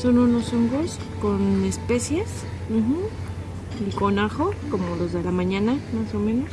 Son unos hongos con especies ujú, y con ajo, como los de la mañana, más o menos.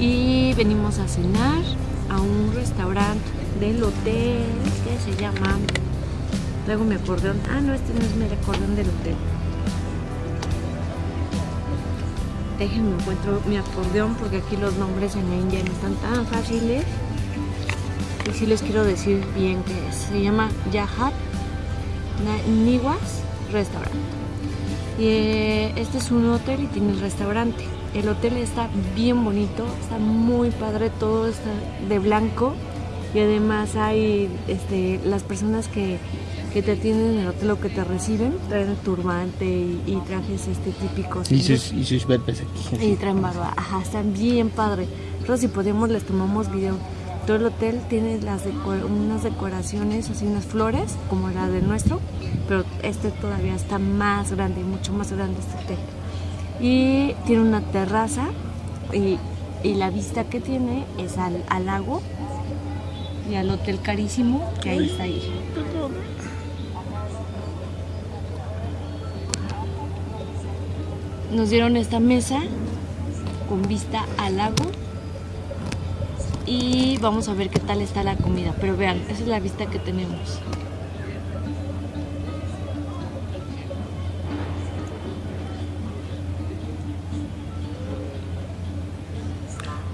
Y venimos a cenar a un restaurante del hotel que se llama. Traigo mi acordeón. Ah, no, este no es mi acordeón del hotel. Déjenme encuentro mi acordeón porque aquí los nombres en la India no están tan fáciles. Y sí les quiero decir bien qué es. Se llama Yahat Niwas Restaurant. Y eh, este es un hotel y tiene el restaurante. El hotel está bien bonito, está muy padre, todo está de blanco y además hay este, las personas que, que te atienden en el hotel o que te reciben, traen turbante y, y trajes este, típicos. Y sus, y sus barbas aquí. Y traen barba, ajá, están bien padre. Pero si podemos les tomamos video. Todo el hotel tiene unas decoraciones, así unas flores, como la del nuestro, pero este todavía está más grande, mucho más grande este hotel. Y tiene una terraza y, y la vista que tiene es al, al lago y al hotel carísimo que ahí está ahí. Nos dieron esta mesa con vista al lago y vamos a ver qué tal está la comida. Pero vean, esa es la vista que tenemos.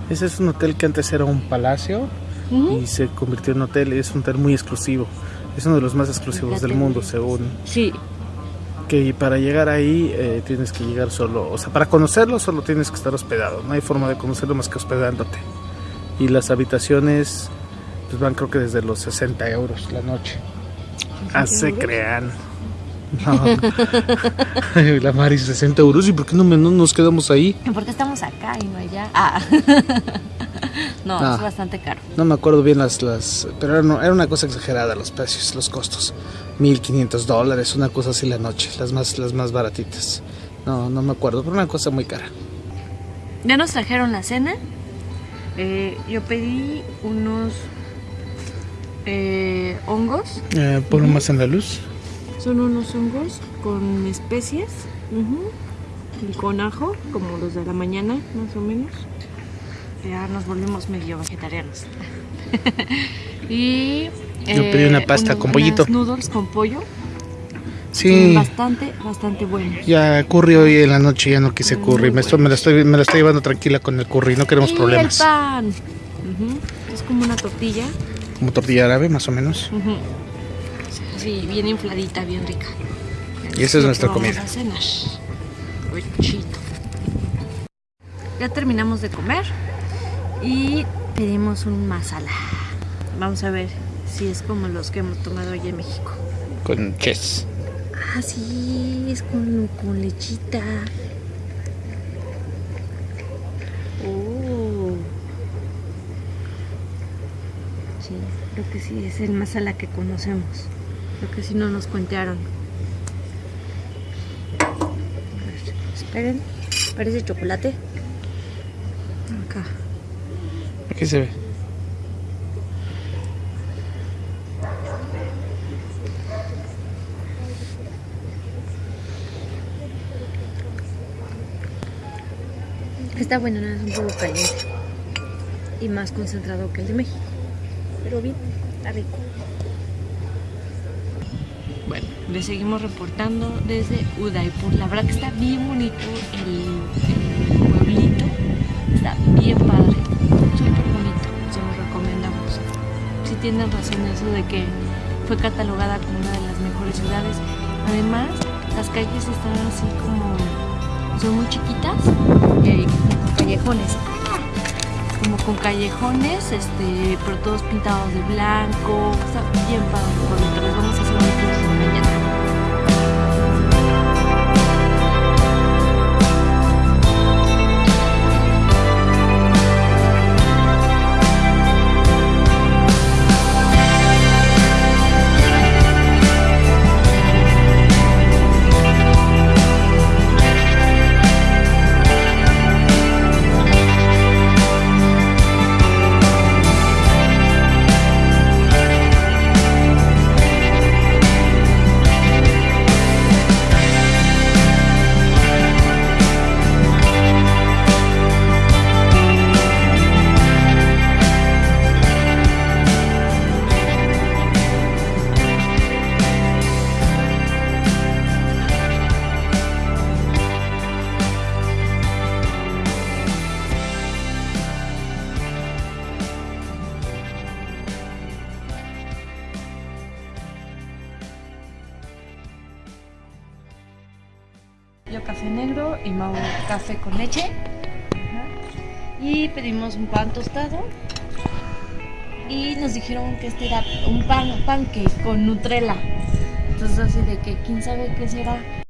Ese es un hotel que antes era un palacio y se convirtió en hotel. Es un hotel muy exclusivo. Es uno de los más exclusivos del mundo, según. Sí, Que para llegar ahí eh, tienes que llegar solo. O sea, para conocerlo solo tienes que estar hospedado. No hay forma de conocerlo más que hospedándote. Y las habitaciones pues van creo que desde los 60 euros la noche. Ah, se euros? crean. No. Ay, la Mari, 60 euros. ¿Y por qué no, me- no nos quedamos ahí? porque estamos acá y no allá. Ah. no, Ah. es bastante caro. No me acuerdo bien las, las pero era, no- era una cosa exagerada los precios, los costos. 1500 dólares, una cosa así la noche, las más, las más baratitas. No, no me acuerdo, pero una cosa muy cara. Ya nos trajeron la cena. Eh, yo pedí unos eh, hongos. Eh, ponlo más en la luz. Son unos hongos con especies y con ajo, como los de la mañana, más o menos. Ya nos volvimos medio vegetarianos. y eh, Yo pedí una pasta con pollito. unas noodles con pollo. Sí, Bastante, bastante buenos. ya curry hoy en la noche, ya no quise curry. Me, estoy, me, la estoy, me la estoy llevando tranquila con el curry, no queremos y problemas. el pan. Es como una tortilla. Como tortilla árabe, más o menos. Ujú. Sí, bien infladita, bien rica. Y esa es nuestra vamos comida. a cenar. Provechito. Ya terminamos de comer y pedimos un masala. Vamos a ver si es como los que hemos tomado allá en México. Con ches. Ah, sí, es con, con lechita. Oh. Sí, creo que sí, es el masala que conocemos. Creo que sí no nos cuentearon. A ver, esperen, parece chocolate. Acá. Aquí se ve. Está bueno, nada, es un poco caliente. Y más concentrado que el de México. Pero bien, está rico. Bueno, le seguimos reportando desde Udaipur. La verdad que está bien bonito el, pueblito. Está bien padre. Súper bonito. Se lo recomendamos. Sí tienen razón eso de que fue catalogada como una de las mejores ciudades. Además, las calles están así como son muy chiquitas, eh, con callejones. Como con callejones, este, pero todos pintados de blanco. Está bien padre, bonito. Les vamos a hacer un tour mañana. Yo café negro y Mau café con leche. Y pedimos un pan tostado. Y nos dijeron que este era un pan, pancake con Nutella. Entonces así de que quién sabe qué será.